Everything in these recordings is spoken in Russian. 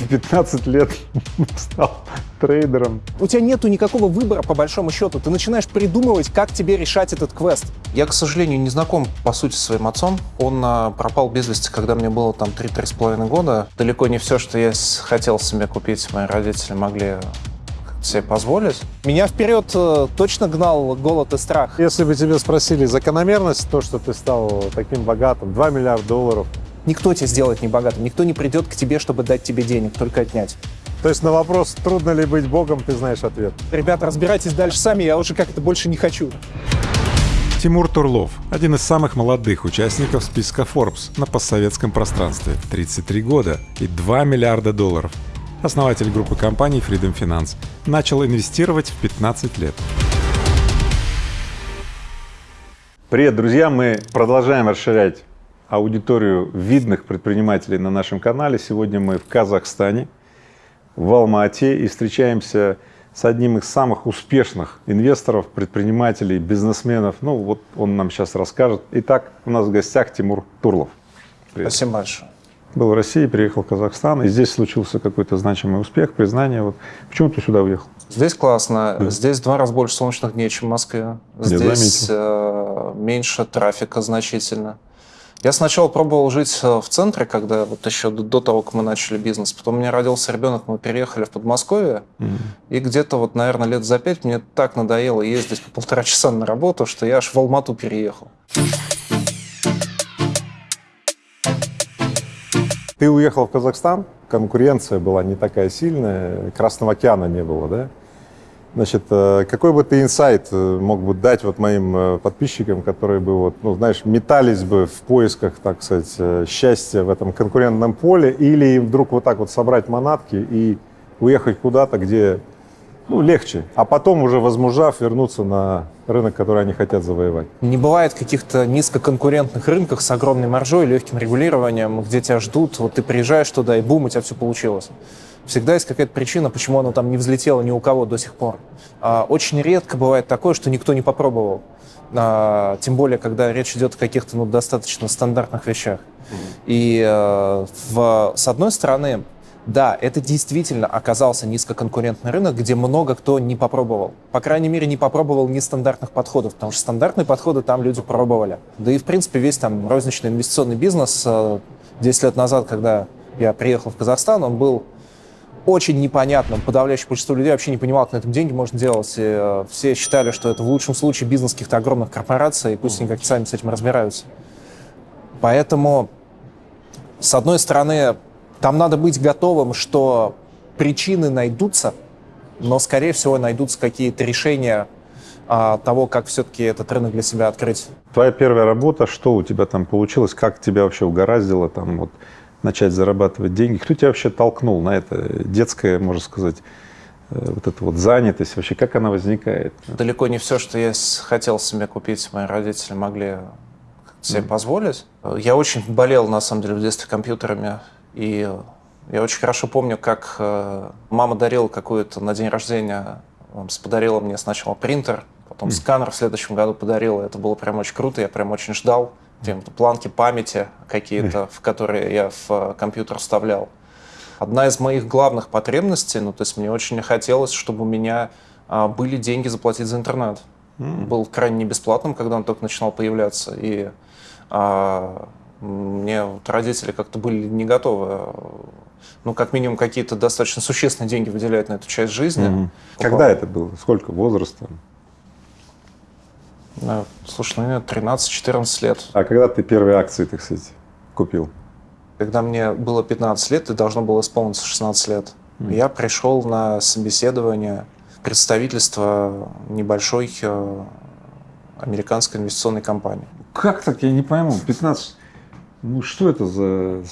в 15 лет стал трейдером. У тебя нету никакого выбора, по большому счету. Ты начинаешь придумывать, как тебе решать этот квест. Я, к сожалению, не знаком, по сути, с своим отцом. Он а, пропал без вести, когда мне было там 3-3,5 года. Далеко не все, что я хотел себе купить, мои родители могли себе позволить. Меня вперед э, точно гнал голод и страх. Если бы тебе спросили закономерность, то, что ты стал таким богатым, 2 миллиарда долларов, Никто тебя сделает не богатым, никто не придет к тебе, чтобы дать тебе денег, только отнять. То есть на вопрос, трудно ли быть богом, ты знаешь ответ. Ребята, разбирайтесь дальше сами, я уже как-то больше не хочу. Тимур Турлов – один из самых молодых участников списка Forbes на постсоветском пространстве. 33 года и 2 миллиарда долларов. Основатель группы компаний Freedom Finance. Начал инвестировать в 15 лет. Привет, друзья! Мы продолжаем расширять аудиторию видных предпринимателей на нашем канале. Сегодня мы в Казахстане, в Алма-Ате и встречаемся с одним из самых успешных инвесторов, предпринимателей, бизнесменов. Ну вот он нам сейчас расскажет. Итак, у нас в гостях Тимур Турлов. Привет. Спасибо большое. Был в России, приехал в Казахстан, и здесь случился какой-то значимый успех, признание. Вот. Почему ты сюда уехал? Здесь классно. Да. Здесь в два раза больше солнечных дней, чем в Москве. Здесь э, меньше трафика значительно. Я сначала пробовал жить э, в центре, когда вот еще до, до того, как мы начали бизнес. Потом у меня родился ребенок, мы переехали в Подмосковье. Mm-hmm. И где-то вот, наверное, лет за пять мне так надоело ездить по полтора часа на работу, что я аж в Алмату переехал. Ты уехал в Казахстан, конкуренция была не такая сильная, Красного океана не было, да? Значит, э, какой бы ты инсайт э, мог бы дать вот моим э, подписчикам, которые бы, вот, ну, знаешь, метались бы в поисках, так сказать, счастья в этом конкурентном поле, или вдруг вот так вот собрать манатки и уехать куда-то, где ну, легче, а потом уже возмужав вернуться на рынок, который они хотят завоевать. Не бывает каких-то низкоконкурентных рынках с огромной маржой, легким регулированием, где тебя ждут, вот ты приезжаешь туда, и бум, у тебя все получилось. Всегда есть какая-то причина, почему оно там не взлетело ни у кого до сих пор. А, очень редко бывает такое, что никто не попробовал. А, тем более, когда речь идет о каких-то ну, достаточно стандартных вещах. И э, в, с одной стороны, да, это действительно оказался низкоконкурентный рынок, где много кто не попробовал. По крайней мере, не попробовал нестандартных подходов, потому что стандартные подходы там люди пробовали. Да и, в принципе, весь там розничный инвестиционный бизнес 10 э, лет назад, когда я приехал в Казахстан, он был очень непонятным. Подавляющее большинство людей вообще не понимало, как на этом деньги можно делать. И, э, все считали, что это в лучшем случае бизнес каких-то огромных корпораций, и пусть они как-то сами с этим разбираются. Поэтому, с одной стороны, там надо быть готовым, что причины найдутся, но, скорее всего, найдутся какие-то решения а, того, как все-таки этот рынок для себя открыть. Твоя первая работа, что у тебя там получилось, как тебя вообще угораздило там вот начать зарабатывать деньги? Кто тебя вообще толкнул на это детское, можно сказать, э, вот эта вот занятость вообще, как она возникает? Далеко не все, что я хотел себе купить, мои родители могли себе mm. позволить. Я очень болел, на самом деле, в детстве компьютерами. И я очень хорошо помню, как э, мама дарила какую-то на день рождения, подарила мне сначала принтер, потом mm. сканер в следующем году подарила. Это было прям очень круто, я прям очень ждал. Какие-то планки памяти какие-то, в которые я в э, компьютер вставлял. Одна из моих главных потребностей, ну, то есть мне очень хотелось, чтобы у меня а, были деньги заплатить за интернет. Mm. Был крайне бесплатным, когда он только начинал появляться. И а, мне вот родители как-то были не готовы, ну, как минимум, какие-то достаточно существенные деньги выделять на эту часть жизни. Угу. Когда это было? Сколько возраста? Слушай, ну, 13-14 лет. А когда ты первые акции, так сказать, купил? Когда мне было 15 лет, и должно было исполниться 16 лет, mm. я пришел на собеседование в представительство небольшой э, американской инвестиционной компании. Как так? Я не пойму. 15... Ну, что это за...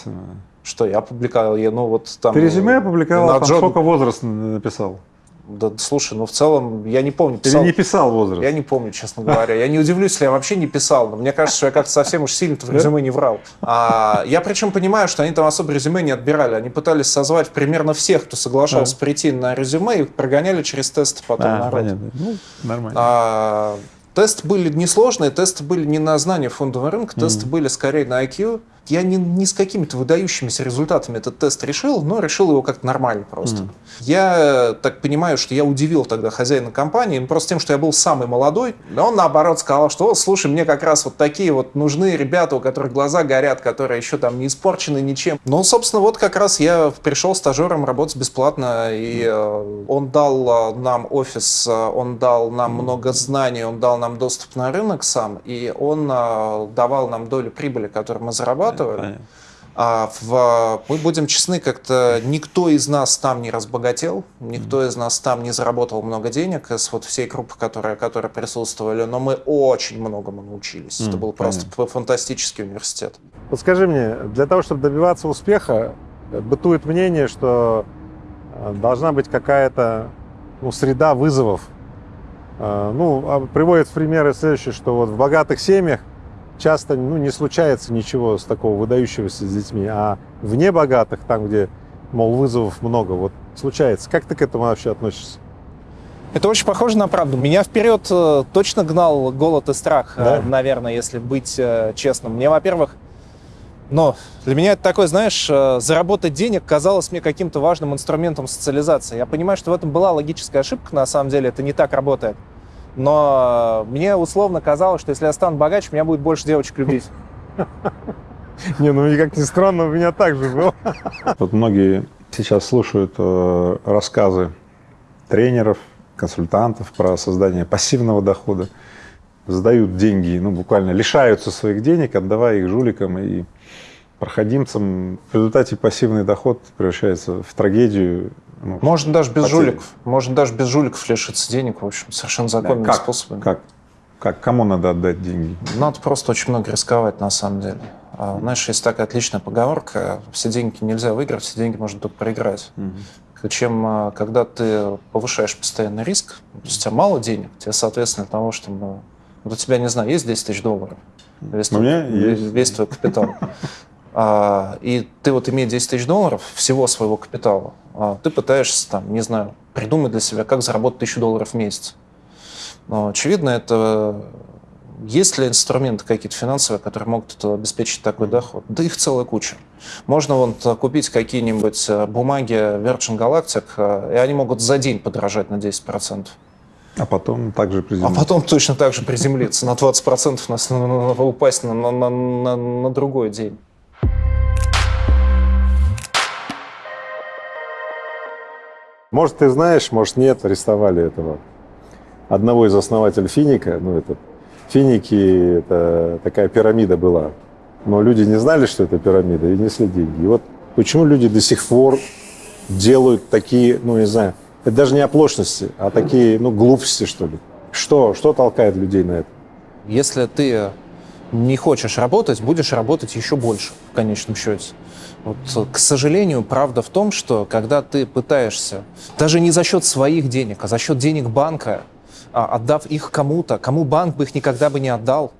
Что я опубликовал? Я, ну, вот там... Ты резюме опубликовал, там Джон... сколько возраст написал? Да, слушай, ну в целом я не помню. Писал, Или не писал возраст? Я не помню, честно говоря. Я не удивлюсь, если я вообще не писал. Но мне кажется, что я как-то совсем уж сильно в резюме не врал. А, я причем понимаю, что они там особо резюме не отбирали. Они пытались созвать примерно всех, кто соглашался а. прийти на резюме, и прогоняли через тесты потом а, народ. Понятно. Ну, нормально. А, тесты были несложные, тесты были не на знание фондового рынка, тесты mm. были скорее на IQ. Я не, не с какими-то выдающимися результатами этот тест решил, но решил его как-то нормально просто. Mm. Я так понимаю, что я удивил тогда хозяина компании, просто тем, что я был самый молодой. Но он наоборот сказал, что, слушай, мне как раз вот такие вот нужны ребята, у которых глаза горят, которые еще там не испорчены ничем. Ну, собственно, вот как раз я пришел стажером работать бесплатно, и э, он дал нам офис, он дал нам много знаний, он дал нам доступ на рынок сам, и он давал нам долю прибыли, которую мы зарабатывали. Понятно. А в, мы будем честны, как-то никто из нас там не разбогател, никто из нас там не заработал много денег из вот всей группы, которые, которые присутствовали, но мы очень многому научились. Mm, Это был понятно. просто фантастический университет. Вот скажи мне, для того, чтобы добиваться успеха, бытует мнение, что э, должна быть какая-то ну, среда вызовов. Э, ну, а приводят в примеры следующее, что вот в богатых семьях часто ну, не случается ничего с такого выдающегося с детьми, а вне богатых, там, где, мол, вызовов много, вот случается. Как ты к этому вообще относишься? Это очень похоже на правду. Меня вперед э, точно гнал голод и страх, э, да? наверное, если быть э, честным. Мне, во-первых, но для меня это такое, знаешь, заработать денег казалось мне каким-то важным инструментом социализации. Я понимаю, что в этом была логическая ошибка, на самом деле это не так работает. Но мне условно казалось, что если я стану богаче, меня будет больше девочек любить. Не, ну как ни странно, у меня так же было. Вот многие сейчас слушают э, рассказы тренеров, консультантов про создание пассивного дохода, сдают деньги, ну буквально лишаются своих денег, отдавая их жуликам и проходимцам. В результате пассивный доход превращается в трагедию ну, можно даже без потерь. жуликов. Можно даже без жуликов лишиться денег, в общем, совершенно законными да, как? способами. Как? Как? Кому надо отдать деньги? Надо просто очень много рисковать, на самом деле. А, знаешь, есть такая отличная поговорка, все деньги нельзя выиграть, все деньги можно только проиграть. Угу. Чем, а, когда ты повышаешь постоянный риск, то есть у тебя мало денег, тебе, соответственно, для того. Ну, вот у тебя, не знаю, есть 10 тысяч долларов? Весь, твой, есть. весь твой капитал. А, и ты вот имея 10 тысяч долларов всего своего капитала, ты пытаешься, там, не знаю, придумать для себя, как заработать тысячу долларов в месяц. Но, очевидно, это есть ли инструменты какие-то финансовые, которые могут обеспечить такой доход? Да их целая куча. Можно вон купить какие-нибудь э, бумаги Virgin Galactic, э, и они могут за день подорожать на 10%. А потом также приземлиться. А потом точно так же приземлиться на 20%, на, на, на, упасть на, на, на, на другой день. Может, ты знаешь, может, нет, арестовали этого одного из основателей Финика. Ну, это Финики, это такая пирамида была. Но люди не знали, что это пирамида, и несли деньги. И вот почему люди до сих пор делают такие, ну, не знаю, это даже не оплошности, а такие, ну, глупости, что ли. Что, что толкает людей на это? Если ты не хочешь работать, будешь работать еще больше в конечном счете. Вот, к сожалению, правда в том, что когда ты пытаешься, даже не за счет своих денег, а за счет денег банка, а, отдав их кому-то, кому банк бы их никогда бы не отдал,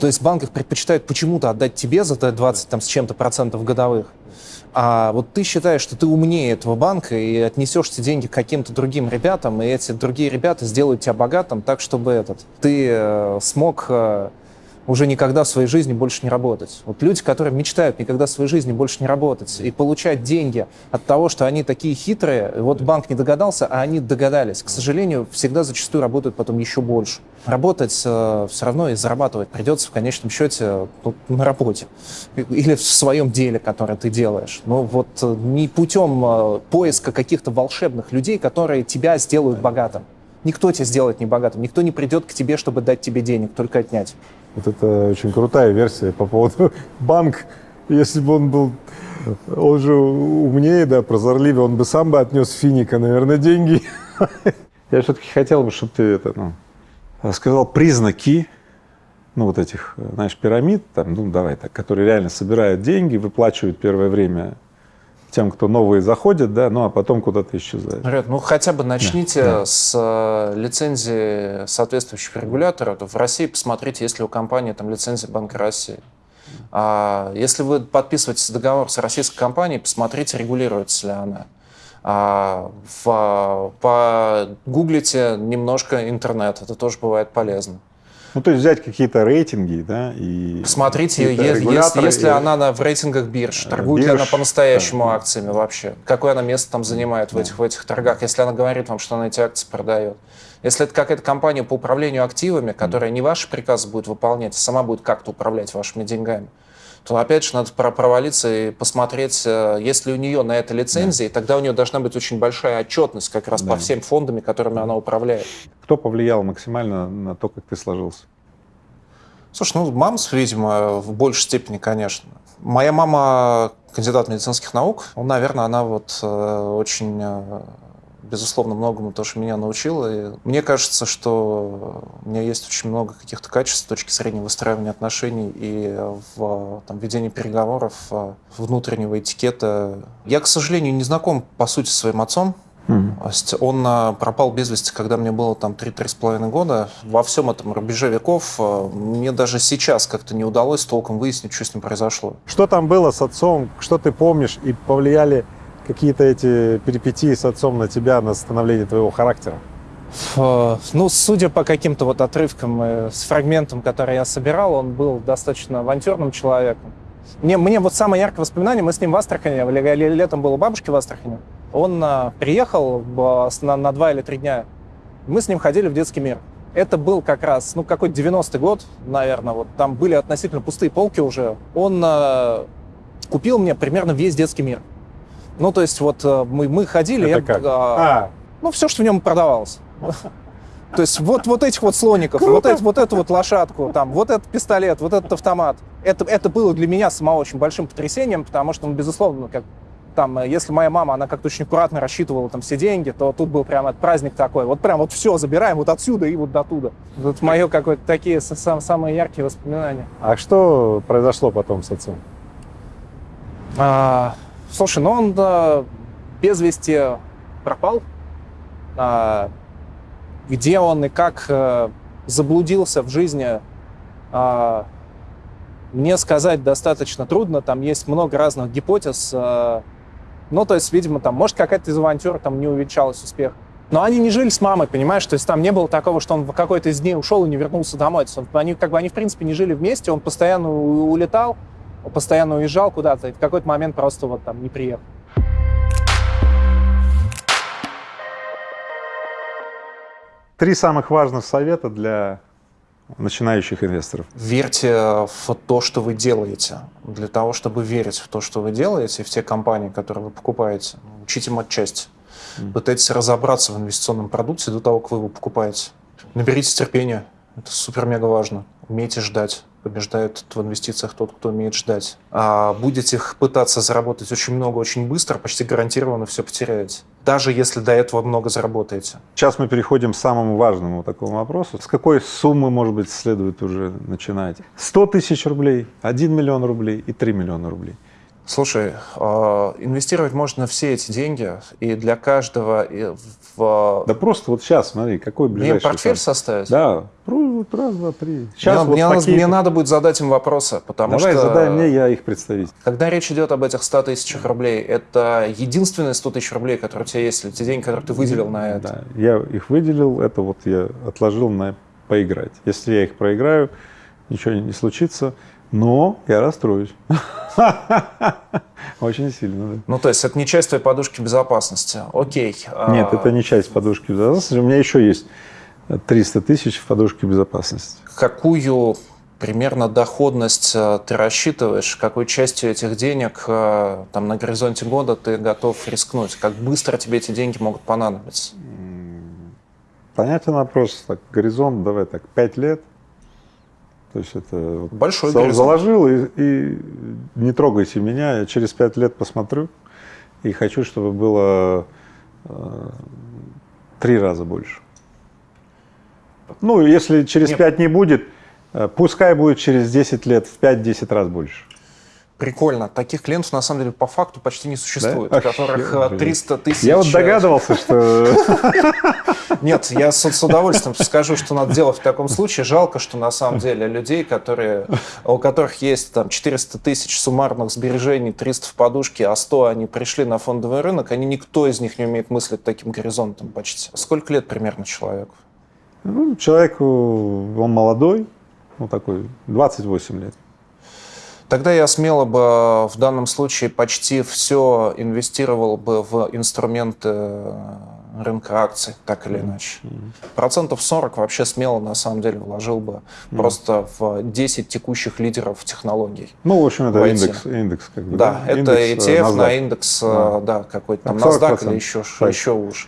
то есть банк их предпочитает почему-то отдать тебе за 20 там, с чем-то процентов годовых, а вот ты считаешь, что ты умнее этого банка и отнесешь эти деньги к каким-то другим ребятам, и эти другие ребята сделают тебя богатым так, чтобы этот, ты э, смог э, уже никогда в своей жизни больше не работать. Вот люди, которые мечтают никогда в своей жизни больше не работать и получать деньги от того, что они такие хитрые, вот банк не догадался, а они догадались. К сожалению, всегда зачастую работают потом еще больше. Работать э, все равно и зарабатывать придется в конечном счете ну, на работе или в своем деле, которое ты делаешь. Но вот э, не путем э, поиска каких-то волшебных людей, которые тебя сделают богатым. Никто тебя сделает не богатым, никто не придет к тебе, чтобы дать тебе денег, только отнять. Вот это очень крутая версия по поводу банк. Если бы он был, он же умнее, да, прозорливее, он бы сам бы отнес Финика, наверное, деньги. Я все-таки хотел бы, чтобы ты это, ну, сказал признаки, ну, вот этих, знаешь, пирамид, там, ну, давай так, которые реально собирают деньги, выплачивают первое время тем, кто новые заходят, да, ну а потом куда-то исчезают. Ребят, ну хотя бы начните да, да. с э, лицензии соответствующих регуляторов. В России посмотрите, есть ли у компании там лицензия Банка России. А если вы подписываетесь договор с российской компанией, посмотрите, регулируется ли она. А, в, погуглите немножко интернет, это тоже бывает полезно. Ну, то есть взять какие-то рейтинги, да, и... Посмотрите, какие-то если, если она на, в рейтингах бирж, торгует ли бирж, она по-настоящему да. акциями вообще, какое она место там занимает в этих, в этих торгах, если она говорит вам, что она эти акции продает. Если это какая-то компания по управлению активами, которая не ваши приказы будет выполнять, а сама будет как-то управлять вашими деньгами, то опять же надо про- провалиться и посмотреть, э, есть ли у нее на это лицензии, и тогда у нее должна быть очень большая отчетность как раз Да. по всем фондами, которыми она управляет. Кто повлиял максимально на то, как ты сложился? Слушай, ну, мамс, видимо, в большей степени, конечно. Моя мама кандидат медицинских наук. Ну, наверное, она вот э, очень, э, безусловно, многому тоже меня научила. И мне кажется, что у меня есть очень много каких-то качеств с точки зрения выстраивания отношений и в там, ведении переговоров, э, внутреннего этикета. Я, к сожалению, не знаком, по сути, с своим отцом. Есть Он а, пропал без вести, когда мне было там 3-3,5 года. Во всем этом рубеже веков а, мне даже сейчас как-то не удалось толком выяснить, что с ним произошло. Что там было с отцом? Что ты помнишь? И повлияли какие-то эти перипетии с отцом на тебя, на становление твоего характера? Ну, судя по каким-то вот отрывкам, э, с фрагментом, который я собирал, он был достаточно авантюрным человеком. Мне, мне вот самое яркое воспоминание, мы с ним в Астрахани, ле- ле- летом был у бабушки в Астрахани. Он а, приехал на, на два или три дня. Мы с ним ходили в детский мир. Это был как раз, ну, какой-то 90-й год, наверное. Вот там были относительно пустые полки уже. Он а, купил мне примерно весь детский мир. Ну, то есть вот а, мы, мы ходили... Это я, как? а, А, ну, все, что в нем продавалось. То есть вот, вот этих вот слоников, вот, эти, вот эту вот лошадку, там, вот этот пистолет, вот этот автомат. Это, это было для меня самого очень большим потрясением, потому что, ну, безусловно, как там, э, если моя мама, она как-то очень аккуратно рассчитывала там все деньги, то тут был прям этот праздник такой. Вот прям вот все забираем вот отсюда и вот до туда. Вот мое какое-то такие са- сам- самые яркие воспоминания. а что произошло потом с отцом? А, слушай, ну он да, без вести пропал. А, где он и как э, заблудился в жизни, а, мне сказать достаточно трудно. Там есть много разных гипотез. а, ну, то есть, видимо, там, может, какая-то из авантюр там не увенчалась успех. Но они не жили с мамой, понимаешь? То есть там не было такого, что он в какой-то из дней ушел и не вернулся домой. То есть он- они, как бы, они, в принципе, не жили вместе, он постоянно улетал, постоянно уезжал куда-то, и в какой-то момент просто вот там не приехал. Три самых важных совета для начинающих инвесторов. Верьте в то, что вы делаете. Для того, чтобы верить в то, что вы делаете, в те компании, которые вы покупаете, учите матчасть. Пытайтесь разобраться в инвестиционном продукте до того, как вы его покупаете. Наберитесь терпения. Это супер-мега важно. Умейте ждать. Побеждает в инвестициях тот, кто умеет ждать. А будете их пытаться заработать очень много, очень быстро, почти гарантированно все потеряете. Даже если до этого много заработаете. Сейчас мы переходим к самому важному такому вопросу. С какой суммы, может быть, следует уже начинать? 100 тысяч рублей, 1 миллион рублей и 3 миллиона рублей. Слушай, э, инвестировать можно все эти деньги, и для каждого и в... Да просто вот сейчас, смотри, какой Мне ближайший... портфель там- составить? Да, вот раз, два, три. Сейчас мне, вот мне такие- мне надо будет задать им вопросы, потому Давай, что... задай мне, я их представитель. Когда речь идет об этих 100 тысячах рублей, это единственные 100 тысяч рублей, которые у тебя есть, или те деньги, которые ты выделил на это? Да, я их выделил, это вот я отложил на поиграть. Если я их проиграю, ничего не случится, но я расстроюсь. Очень сильно, да. Ну, то есть это не часть твоей подушки безопасности. Окей. а, Нет, это не часть подушки безопасности. У меня еще есть 300 тысяч в подушке безопасности. Какую примерно доходность э, ты рассчитываешь? Какой частью этих денег э, там, на горизонте года ты готов рискнуть? Как быстро тебе эти деньги могут понадобиться? Понятен вопрос. Так, горизонт, давай так, 5 лет. То есть это вот Большой горизонт. заложил и, и не трогайте меня, я через 5 лет посмотрю и хочу, чтобы было э, три раза больше. Ну, если через Нет. 5 не будет, э, пускай будет через 10 лет в 5-10 раз больше. Прикольно. Таких клиентов, на самом деле, по факту почти не существует, Да? которых Охер, э, 300 тысяч... Я вот догадывался, что Нет, я с, с удовольствием скажу, что надо делать в таком случае. Жалко, что на самом деле людей, которые, у которых есть там 400 тысяч суммарных сбережений, 300 в подушке, а 100 они пришли на фондовый рынок, они никто из них не умеет мыслить таким горизонтом почти. Сколько лет примерно человеку? Ну, человеку, он молодой, ну такой, 28 лет. Тогда я смело бы в данном случае почти все инвестировал бы в инструменты рынка акций, так или иначе. Процентов 40 вообще смело, на самом деле, вложил бы просто в 10 текущих лидеров технологий. Ну, в общем, это индекс, индекс как бы. Да, да? это индекс, ETF NASDAQ. на индекс, а. да, какой-то там NASDAQ или еще, еще уже.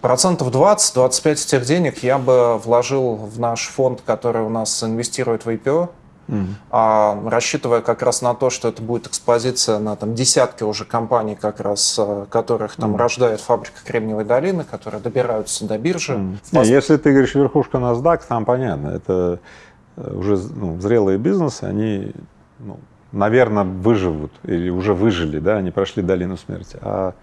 Процентов 20-25 этих денег я бы вложил в наш фонд, который у нас инвестирует в IPO, Mm. А, рассчитывая как раз на то, что это будет экспозиция на там, десятки уже компаний, как раз, э, которых там рождает фабрика Кремниевой долины, которые добираются до биржи. Mm. Не, если ты говоришь верхушка NASDAQ, там понятно, это э, уже ну, зрелые бизнесы, они, ну, наверное, выживут или уже выжили, да, они прошли долину смерти. А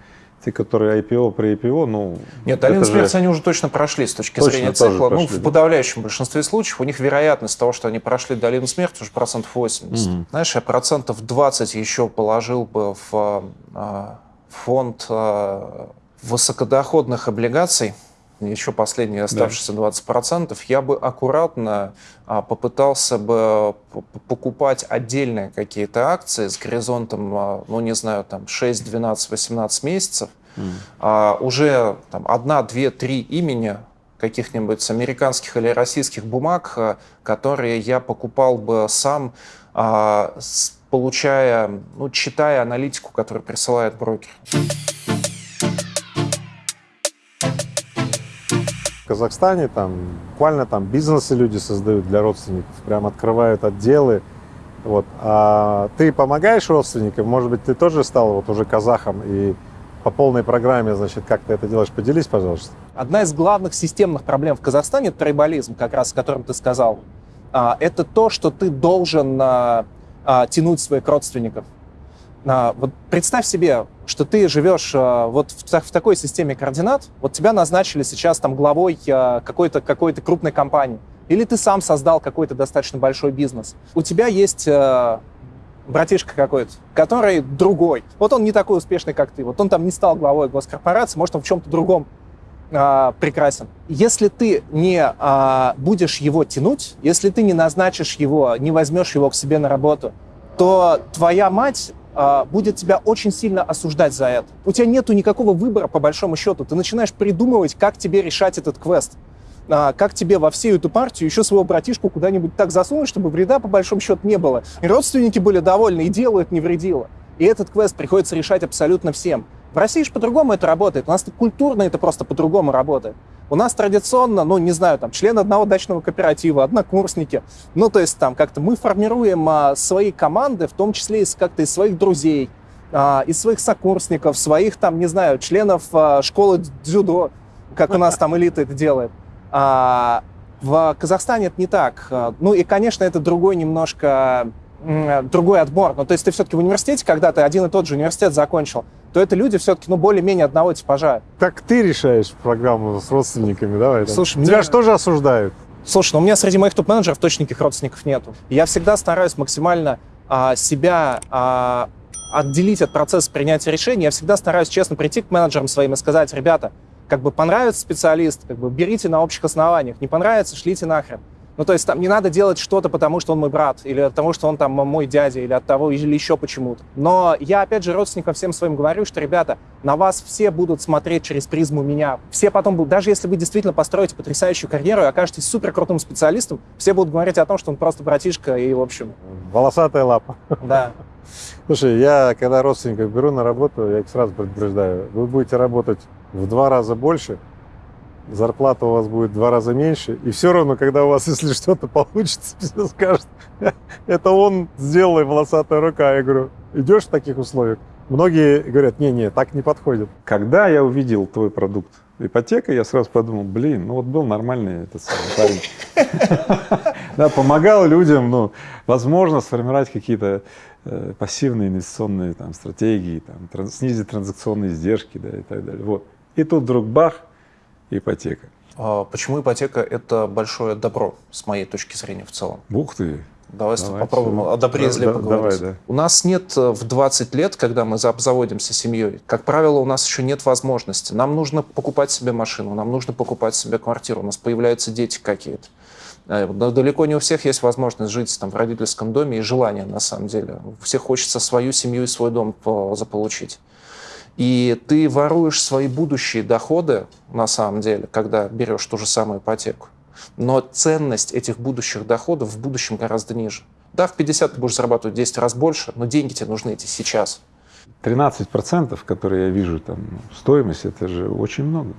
те, которые IPO при IPO, ну... Нет, долину смерти же... они уже точно прошли с точки точно зрения цикла. Прошли, ну, в подавляющем большинстве случаев у них вероятность того, что они прошли долину смерти, уже процентов 80. Mm-hmm. Знаешь, я процентов 20 еще положил бы в э, фонд э, высокодоходных облигаций, еще последние оставшиеся да. 20%, я бы аккуратно а, попытался бы покупать отдельные какие-то акции с горизонтом, а, ну, не знаю, там 6, 12, 18 месяцев, mm. а, уже там одна, две, три имени каких-нибудь американских или российских бумаг, а, которые я покупал бы сам, а, с, получая, ну, читая аналитику, которую присылает брокер. В Казахстане там буквально там бизнесы люди создают для родственников, прям открывают отделы. Вот. А ты помогаешь родственникам? Может быть, ты тоже стал вот уже казахом и по полной программе, значит, как ты это делаешь? Поделись, пожалуйста. Одна из главных системных проблем в Казахстане – трибализм, как раз о котором ты сказал. А, это то, что ты должен а, а, тянуть своих родственников. А, вот представь себе, что ты живешь а, вот в, в такой системе координат, вот тебя назначили сейчас там главой а, какой-то какой крупной компании, или ты сам создал какой-то достаточно большой бизнес. У тебя есть братишка какой-то, который другой. Вот он не такой успешный, как ты. Вот он там не стал главой госкорпорации, может, он в чем-то другом а, прекрасен. Если ты не а, будешь его тянуть, если ты не назначишь его, не возьмешь его к себе на работу, то твоя мать будет тебя очень сильно осуждать за это. У тебя нету никакого выбора, по большому счету. Ты начинаешь придумывать, как тебе решать этот квест. А, как тебе во всю эту партию еще своего братишку куда-нибудь так засунуть, чтобы вреда, по большому счету, не было. И родственники были довольны, и делают не вредило. И этот квест приходится решать абсолютно всем. В России же по-другому это работает. У нас культурно это просто по-другому работает. У нас традиционно, ну, не знаю, там, члены одного дачного кооператива, однокурсники. Ну, то есть там как-то мы формируем а, свои команды, в том числе из, как-то из своих друзей, а, из своих сокурсников, своих там, не знаю, членов а, школы дзюдо, как у нас там элита это делает. А, в Казахстане это не так. Ну и, конечно, это другой немножко другой отбор. Ну, то есть ты все-таки в университете, когда ты один и тот же университет закончил, то это люди все-таки, ну, более-менее одного типажа. Так ты решаешь программу с родственниками, давай. Слушай, Тебя мне... же тоже осуждают. Слушай, ну у меня среди моих топ-менеджеров точно никаких родственников нету. Я всегда стараюсь максимально а, себя а, отделить от процесса принятия решений. Я всегда стараюсь честно прийти к менеджерам своим и сказать, ребята, как бы понравится специалист, как бы берите на общих основаниях. Не понравится, шлите нахрен. Ну, то есть там не надо делать что-то, потому что он мой брат, или от того, что он там мой дядя, или от того, или еще почему-то. Но я, опять же, родственникам всем своим говорю, что, ребята, на вас все будут смотреть через призму меня. Все потом будут, даже если вы действительно построите потрясающую карьеру и окажетесь супер крутым специалистом, все будут говорить о том, что он просто братишка и, в общем... Волосатая лапа. Да. Слушай, я когда родственников беру на работу, я их сразу предупреждаю, вы будете работать в два раза больше, зарплата у вас будет в два раза меньше, и все равно, когда у вас, если что-то получится, все скажут, это он сделал, и волосатая рука. Я говорю, идешь в таких условиях? Многие говорят, не-не, так не подходит. Когда я увидел твой продукт ипотека, я сразу подумал, блин, ну вот был нормальный этот парень. Да, помогал людям, ну, возможно, сформировать какие-то э, пассивные инвестиционные там, стратегии, там, снизить транзакционные издержки, да, и так далее. Вот. И тут вдруг бах, ипотека. А почему ипотека – это большое добро, с моей точки зрения в целом? Ух ты! Давай, Давай, попробуем всё. о добре и зле Да, поговорить. давай, да. У нас нет э, в 20 лет, когда мы за- обзаводимся семьей, как правило, у нас еще нет возможности. Нам нужно покупать себе машину, нам нужно покупать себе квартиру, у нас появляются дети какие-то. Э, да- Далеко не у всех есть возможность жить там, в родительском доме и желание, на самом деле. У всех хочется свою семью и свой дом по- заполучить. И ты воруешь свои будущие доходы, на самом деле, когда берешь ту же самую ипотеку. Но ценность этих будущих доходов в будущем гораздо ниже. Да, в 50 ты будешь зарабатывать в 10 раз больше, но деньги тебе нужны эти сейчас. 13%, которые я вижу там, стоимость, это же очень много.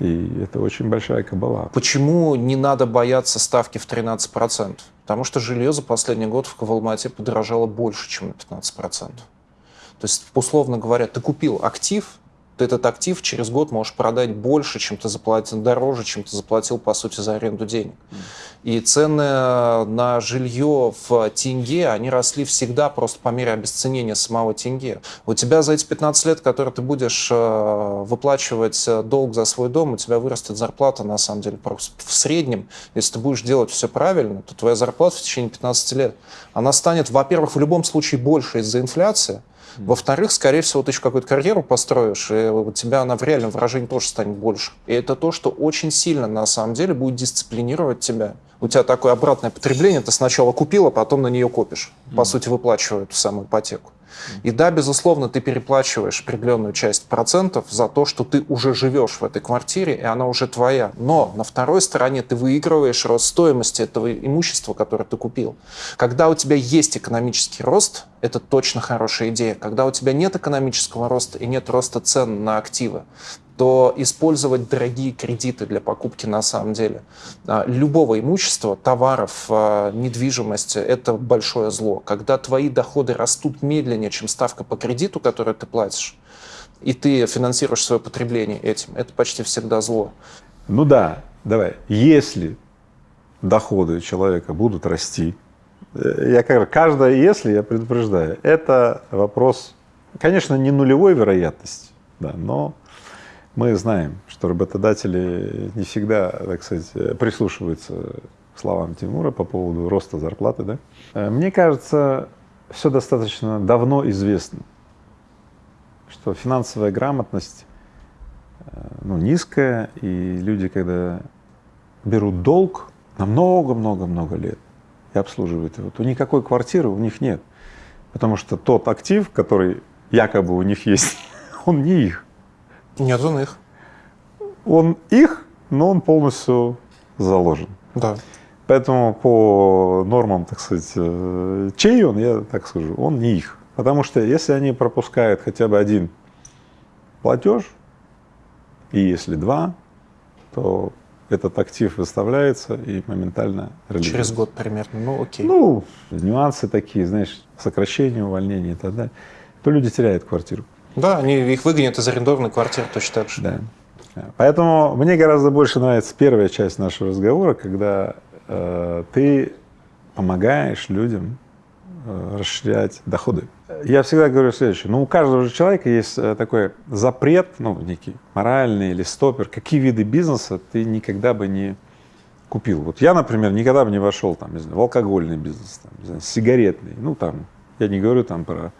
И это очень большая кабала. Почему не надо бояться ставки в 13%? Потому что жилье за последний год в Алма-Ате подорожало больше, чем на 15%. То есть, условно говоря, ты купил актив, ты этот актив через год можешь продать больше, чем ты заплатил, дороже, чем ты заплатил, по сути, за аренду денег. И цены на жилье в тенге, они росли всегда просто по мере обесценения самого тенге. У тебя за эти 15 лет, которые ты будешь э, выплачивать э, долг за свой дом, у тебя вырастет зарплата, на самом деле, просто в среднем, если ты будешь делать все правильно, то твоя зарплата в течение 15 лет, она станет, во-первых, в любом случае больше из-за инфляции, во-вторых, скорее всего, ты еще какую-то карьеру построишь, и у тебя она в реальном выражении тоже станет больше. И это то, что очень сильно, на самом деле, будет дисциплинировать тебя. У тебя такое обратное потребление, ты сначала купил, а потом на нее копишь. По сути, выплачивая эту самую ипотеку. И да, безусловно, ты переплачиваешь определенную часть процентов за то, что ты уже живешь в этой квартире, и она уже твоя. Но на второй стороне ты выигрываешь рост стоимости этого имущества, которое ты купил. Когда у тебя есть экономический рост, это точно хорошая идея. Когда у тебя нет экономического роста и нет роста цен на активы, то использовать дорогие кредиты для покупки на самом деле а, любого имущества, товаров, а, недвижимости – это большое зло. Когда твои доходы растут медленнее, чем ставка по кредиту, который ты платишь, и ты финансируешь свое потребление этим, это почти всегда зло. Ну да, давай. Если доходы человека будут расти, э, я как каждое если я предупреждаю, это вопрос, конечно, не нулевой вероятности, да, но мы знаем, что работодатели не всегда, так сказать, прислушиваются к словам Тимура по поводу роста зарплаты, да. Э, Мне кажется, все достаточно давно известно, что финансовая грамотность э, ну, низкая, и люди, когда берут долг на много-много-много лет и обслуживают его, то никакой квартиры у них нет, потому что тот актив, который якобы у них есть, он не их. Нет, он их. Он их, но он полностью заложен. Да. Поэтому по нормам, так сказать, э, чей он, я так скажу, он не их. Потому что если они пропускают хотя бы один платеж, и если два, то этот актив выставляется и моментально реализуется. Через год примерно. Ну, окей. Ну, нюансы такие, знаешь, сокращение, увольнение и так далее, то люди теряют квартиру. Да, они их выгонят из арендованной квартиры точно так же. Да. Поэтому мне гораздо больше нравится первая часть нашего разговора, когда э, ты помогаешь людям э, расширять доходы. Я всегда говорю следующее. Ну, у каждого же человека есть э, такой запрет, ну, некий моральный или стопер, какие виды бизнеса ты никогда бы не купил. Вот я, например, никогда бы не вошел там, не знаю, в алкогольный бизнес, там, не знаю, сигаретный, ну, там, я не говорю там про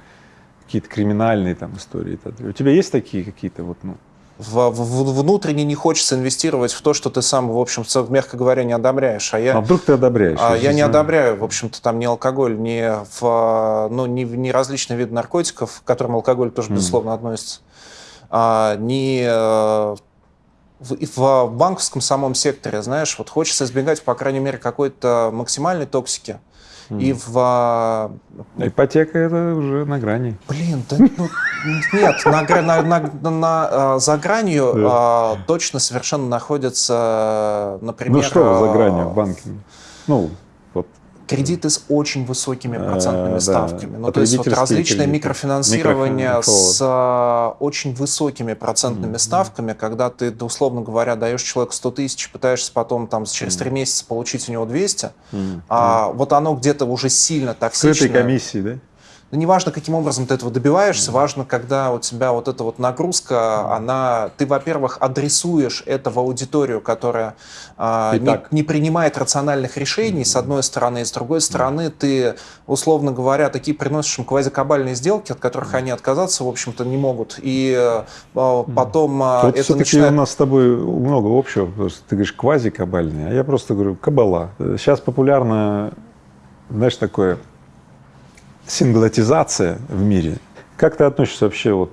какие-то криминальные там истории. У тебя есть такие какие-то вот, ну, В, в- внутренне не хочется инвестировать в то, что ты сам, в общем, мягко говоря, не одобряешь. А я, а вдруг ты одобряешь? а я не знаю. одобряю, в общем-то, там ни алкоголь, ни, в, ну, ни, ни различные виды наркотиков, к которым алкоголь тоже, безусловно, относится, а, ни э, в, и в банковском самом секторе, знаешь, вот хочется избегать, по крайней мере, какой-то максимальной токсики. И в... а, Ипотека это уже на грани. Блин, да ну, нет, на, на- на- на, а, за гранью Да. а, точно совершенно находятся, например, ну что за а, гранью в банке? Ну. Кредиты с очень высокими процентными Э, да, ставками. Ну, то есть вот различное кредиты. микрофинансирование Микрофин- с а, очень высокими процентными ставками, когда ты, да, условно говоря, даешь человеку 100 тысяч, пытаешься потом там через 3 месяца получить у него 200, М. а вот оно где-то уже сильно Скрытой токсичное. комиссии, да? Да неважно, каким образом ты этого добиваешься, важно, когда у тебя вот эта вот нагрузка, она, ты, во-первых, адресуешь это в аудиторию, которая а, не, не принимает рациональных решений, с одной стороны, и с другой стороны, ты, условно говоря, такие приносишь им квазикабальные сделки, от которых они отказаться, в общем-то, не могут. И э, потом а, Вот это все-таки начинает... у нас с тобой много общего, потому что ты говоришь квази-кабальный, а я просто говорю кабала. Сейчас популярно, знаешь, такое синглотизация в мире. Как ты относишься вообще вот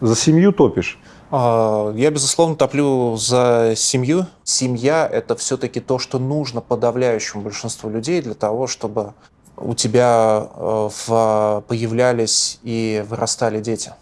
за семью топишь? А, Я, безусловно, топлю за семью. Семья — это все-таки то, что нужно подавляющему большинству людей для того, чтобы у тебя э, в- появлялись и вырастали дети.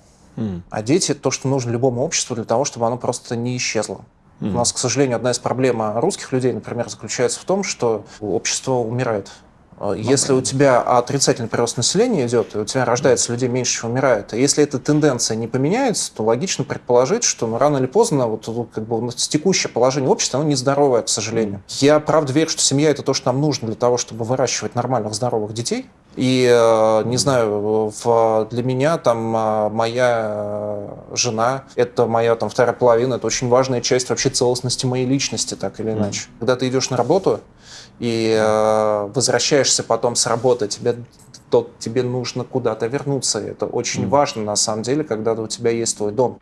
А дети — то, что нужно любому обществу для того, чтобы оно просто не исчезло. У нас, к сожалению, одна из проблем русских людей, например, заключается в том, что общество умирает. Э, Если у тебя отрицательный прирост населения идет, и у тебя рождается людей меньше, чем умирает, и если эта тенденция не поменяется, то логично предположить, что ну, рано или поздно вот, вот как бы, текущее положение общества, оно нездоровое, к сожалению. Я правда верю, что семья это то, что нам нужно для того, чтобы выращивать нормальных, здоровых детей. И, э, не знаю, в- для меня там э, моя э, жена, это моя там вторая половина, это очень важная часть вообще целостности моей личности, так или иначе. Когда ты идешь на работу и э, возвращаешься потом с работы, тебе, то тебе нужно куда-то вернуться. Это очень важно на самом деле, когда у тебя есть твой дом.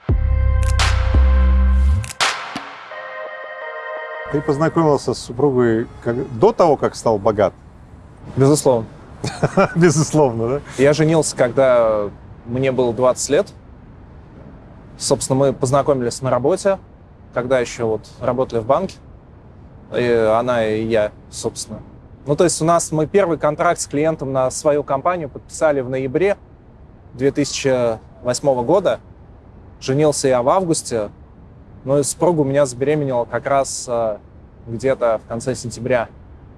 Ты познакомился с супругой как- до того, как стал богат? Безусловно. Безусловно, да? Я женился, когда мне было 20 лет. Собственно, мы познакомились на работе, когда еще вот работали в банке. И она и я, собственно. Ну, то есть у нас мы первый контракт с клиентом на свою компанию подписали в ноябре 2008 года. Женился я в августе. Ну и супруга у меня забеременела как раз э, где-то в конце сентября.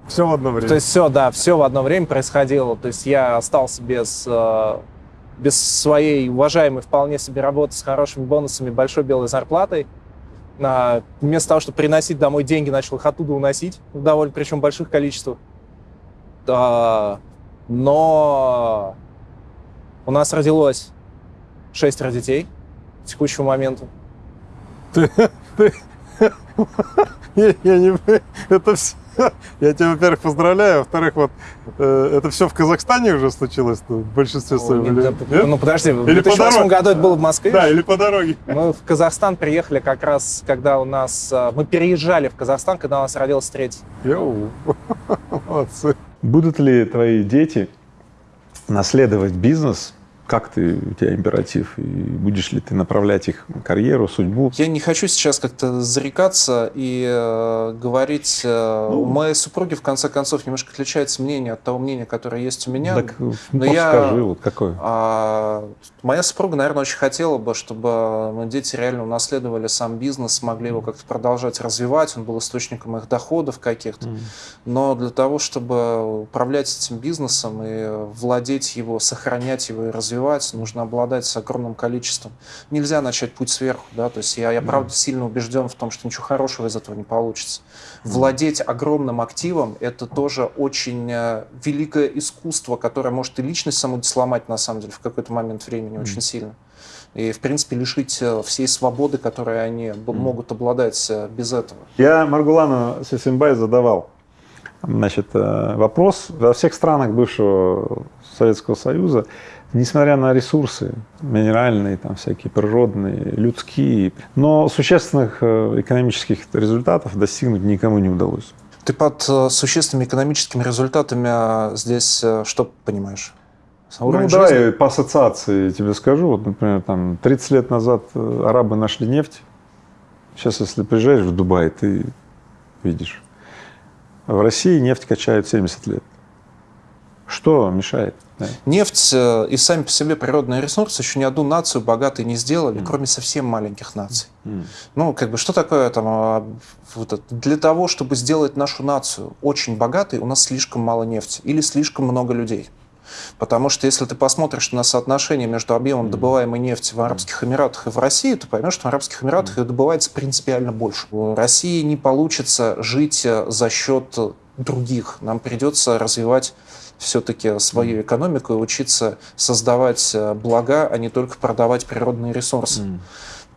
Все в одно время. То есть все, да, все в одно время происходило. То есть я остался без, э, без своей уважаемой вполне себе работы с хорошими бонусами, большой белой зарплатой. На, вместо того, чтобы приносить домой деньги, начал их оттуда уносить в довольно, причем больших количествах. Но у нас родилось шестеро детей к текущему моменту. Я, я не... Это все... Я тебя, во-первых, поздравляю, во-вторых, вот э, это все в Казахстане уже случилось в большинстве своем. Или- да? Ну подожди, в Или по 2008 дороге. году это было в Москве. Да, или по дороге. Мы в Казахстан приехали как раз, когда у нас... э, Мы переезжали в Казахстан, когда у нас родился третий. Йоу, молодцы. Будут ли твои дети наследовать бизнес? Как ты, у тебя императив? И будешь ли ты направлять их карьеру, судьбу? Я не хочу сейчас как-то зарекаться и э, говорить. э, Ну. у моей супруги, в конце концов, немножко отличается мнение от того мнения, которое есть у меня. Так, ну, но я- скажи, вот какое. А, моя супруга, наверное, очень хотела бы, чтобы ну, дети реально унаследовали сам бизнес, смогли его как-то продолжать развивать, он был источником их доходов каких-то. Но для того, чтобы управлять этим бизнесом и владеть его, сохранять его и развивать, нужно обладать огромным количеством. Нельзя начать путь сверху, да, то есть я, я правда сильно убежден в том, что ничего хорошего из этого не получится. Владеть огромным активом – это тоже очень э, великое искусство, которое может и личность саму сломать, на самом деле, в какой-то момент времени очень сильно. И, в принципе, лишить э, всей свободы, которой они могут обладать э, без этого. Я Маргулану Сисимбай задавал значит, вопрос. Во всех странах бывшего Советского Союза, несмотря на ресурсы минеральные, там всякие природные, людские, но существенных э, экономических результатов достигнуть никому не удалось. Ты под э, существенными экономическими результатами э, здесь э, что понимаешь? Уровень ну, давай жизни? по ассоциации тебе скажу. Вот, например, там 30 лет назад арабы нашли нефть. Сейчас, если приезжаешь в Дубай, ты видишь. В России нефть качают 70 лет. Что мешает? Да. Нефть э, и сами по себе природные ресурсы еще ни одну нацию богатой не сделали, кроме совсем маленьких наций. Ну, как бы, что такое там, а, вот это? для того, чтобы сделать нашу нацию очень богатой, у нас слишком мало нефти или слишком много людей. Потому что если ты посмотришь на соотношение между объемом добываемой нефти в Арабских Эмиратах и в России, то поймешь, что в Арабских Эмиратах ее добывается принципиально больше. В России не получится жить э, за счет других. Нам придется развивать все-таки свою экономику и учиться создавать э, блага, а не только продавать природные ресурсы. Mm.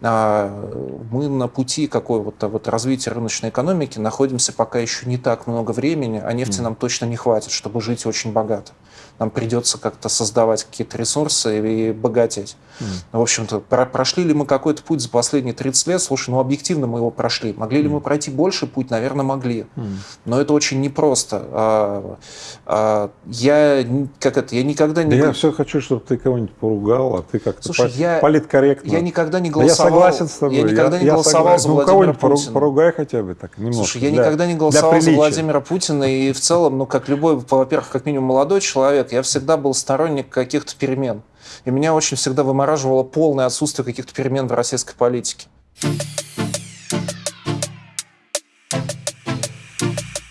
Мы на пути какого-то вот развития рыночной экономики находимся пока еще не так много времени, а нефти mm. нам точно не хватит, чтобы жить очень богато нам придется как-то создавать какие-то ресурсы и богатеть. Mm. В общем-то, про прошли ли мы какой-то путь за последние 30 лет? Слушай, ну объективно мы его прошли. Могли mm. ли мы пройти больше путь? Наверное, могли. Mm. Но это очень непросто. А, а, я, как это, я никогда не... Да я все хочу, чтобы ты кого-нибудь поругал, а ты как-то Слушай, по- я, политкорректно. Я никогда не голосовал... Да я согласен с тобой. Я никогда я, не я голосовал согласен. за ну, Владимира Путина. поругай хотя бы так немножко. Слушай, я для, никогда не голосовал за Владимира Путина, и в целом, ну, как любой, во-первых, как минимум молодой человек, я всегда был сторонник каких-то перемен. И меня очень всегда вымораживало полное отсутствие каких-то перемен в российской политике.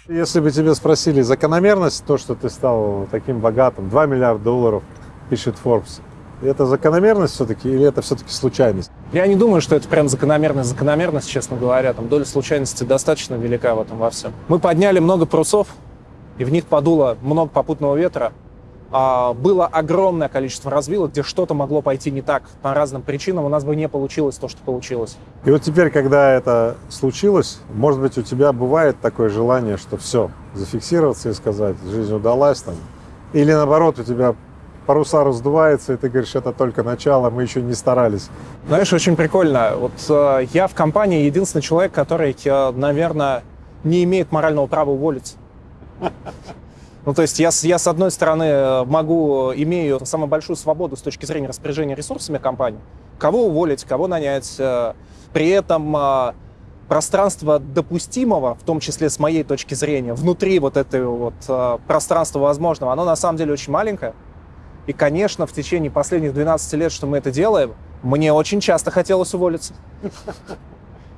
Если бы тебе спросили закономерность, то, что ты стал таким богатым, 2 миллиарда долларов, пишет Forbes, это закономерность все-таки или это все-таки случайность? Я не думаю, что это прям закономерность, закономерность, честно говоря. Там доля случайности достаточно велика в этом во всем. Мы подняли много парусов, и в них подуло много попутного ветра. А, было огромное количество развилок, где что-то могло пойти не так по разным причинам, у нас бы не получилось то, что получилось. И вот теперь, когда это случилось, может быть, у тебя бывает такое желание, что все, зафиксироваться и сказать, жизнь удалась там, или наоборот, у тебя паруса раздувается, и ты говоришь, это только начало, мы еще не старались. Знаешь, очень прикольно. Вот э, я в компании единственный человек, который, э, наверное, не имеет морального права уволиться. Ну, то есть я, я, с одной стороны, э, могу, имею самую большую свободу с точки зрения распоряжения ресурсами компании, кого уволить, кого нанять. Э, при этом э, пространство допустимого, в том числе с моей точки зрения, внутри вот этого вот пространства возможного, оно на самом деле очень маленькое. И, конечно, в течение последних 12 лет, что мы это делаем, мне очень часто хотелось уволиться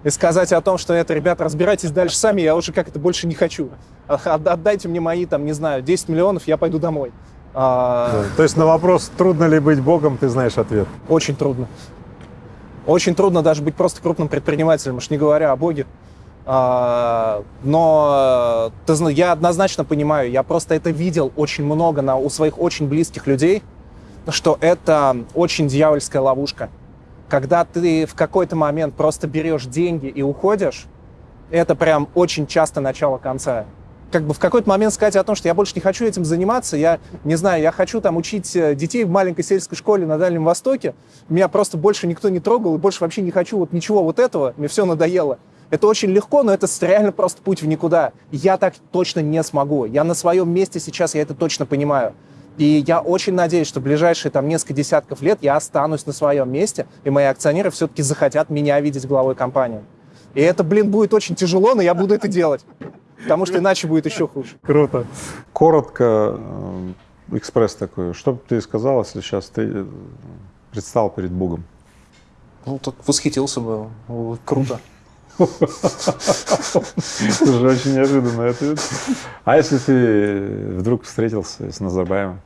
и сказать о том, что это, ребята, разбирайтесь дальше сами, я уже как это больше не хочу. Отдайте мне мои, там, не знаю, 10 миллионов, я пойду домой. А... То есть на вопрос, трудно ли быть богом, ты знаешь ответ? Очень трудно. Очень трудно даже быть просто крупным предпринимателем, уж не говоря о боге. А, но ты, я однозначно понимаю, я просто это видел очень много на, у своих очень близких людей, что это очень дьявольская ловушка когда ты в какой-то момент просто берешь деньги и уходишь, это прям очень часто начало конца. Как бы в какой-то момент сказать о том, что я больше не хочу этим заниматься, я не знаю, я хочу там учить э, детей в маленькой сельской школе на Дальнем Востоке, меня просто больше никто не трогал, и больше вообще не хочу вот ничего вот этого, мне все надоело. Это очень легко, но это реально просто путь в никуда. Я так точно не смогу. Я на своем месте сейчас, я это точно понимаю. И я очень надеюсь, что в ближайшие там несколько десятков лет я останусь на своем месте, и мои акционеры все-таки захотят меня видеть главой компании. И это, блин, будет очень тяжело, но я буду это делать. Потому что иначе будет еще хуже. Круто. Коротко, э, экспресс такой. Что бы ты сказал, если сейчас ты э, предстал перед Богом? Ну, так восхитился бы. Круто. Слушай, очень неожиданный ответ. А если ты вдруг встретился с Назарбаевым?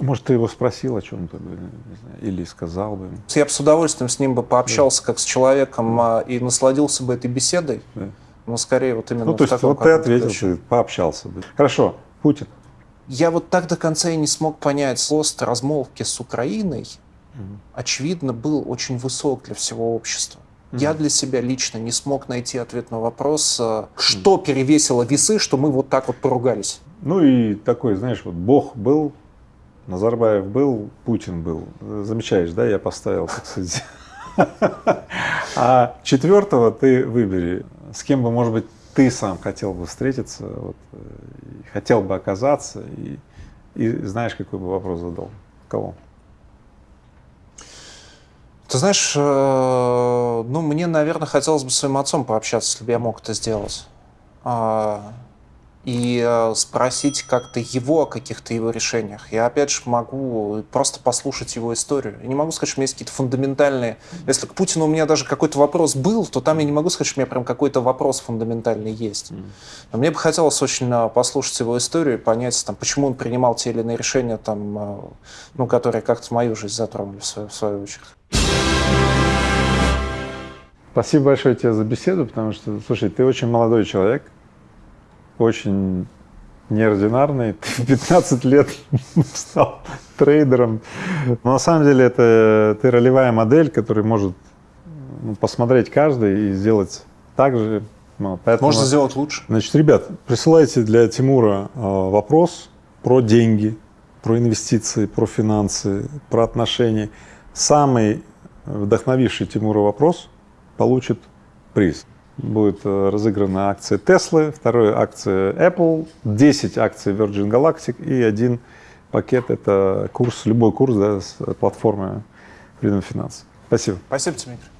Может, ты его спросил о чем-то или сказал бы? Я бы с удовольствием с ним бы пообщался да. как с человеком а, и насладился бы этой беседой. Да. Но скорее вот именно Ну, то есть вот ты ответил, ты пообщался бы. Хорошо, Путин. Я вот так до конца и не смог понять пост размолвки с Украиной, очевидно, был очень высок для всего общества. Я для себя лично не смог найти ответ на вопрос, э, что перевесило весы, что мы вот так вот поругались. Ну и такой, знаешь, вот Бог был, Назарбаев был, Путин был. Замечаешь, да, я поставил, так сказать. А четвертого ты выбери, с кем бы, может быть, ты сам хотел бы встретиться, вот, э, хотел бы оказаться, и, и знаешь, какой бы вопрос задал? Кого? Ты знаешь, э, ну, мне, наверное, хотелось бы с своим отцом пообщаться, если бы я мог это сделать. А, и э, спросить как-то его о каких-то его решениях. Я, опять же, могу просто послушать его историю. Я не могу сказать, что у меня есть какие-то фундаментальные... Если к Путину у меня даже какой-то вопрос был, то там я не могу сказать, что у меня прям какой-то вопрос фундаментальный есть. Но мне бы хотелось очень э, послушать его историю и понять, там, почему он принимал те или иные решения, там, ну, которые как-то мою жизнь затронули в свою, в свою очередь. Спасибо большое тебе за беседу, потому что, слушай, ты очень молодой человек, очень неординарный. Ты в 15 лет стал трейдером. Но на самом деле это ты ролевая модель, которая может ну, посмотреть каждый и сделать так же. Ну, поэтому, Можно сделать лучше. Значит, ребят, присылайте для Тимура э, вопрос про деньги, про инвестиции, про финансы, про отношения. Самый вдохновивший Тимура вопрос получит приз. Будет э, разыграна акция Tesla, вторая акция Apple, 10 акций Virgin Galactic и один пакет – это курс, любой курс да, с платформы Freedom Finance. Спасибо. Спасибо, Дмитрий.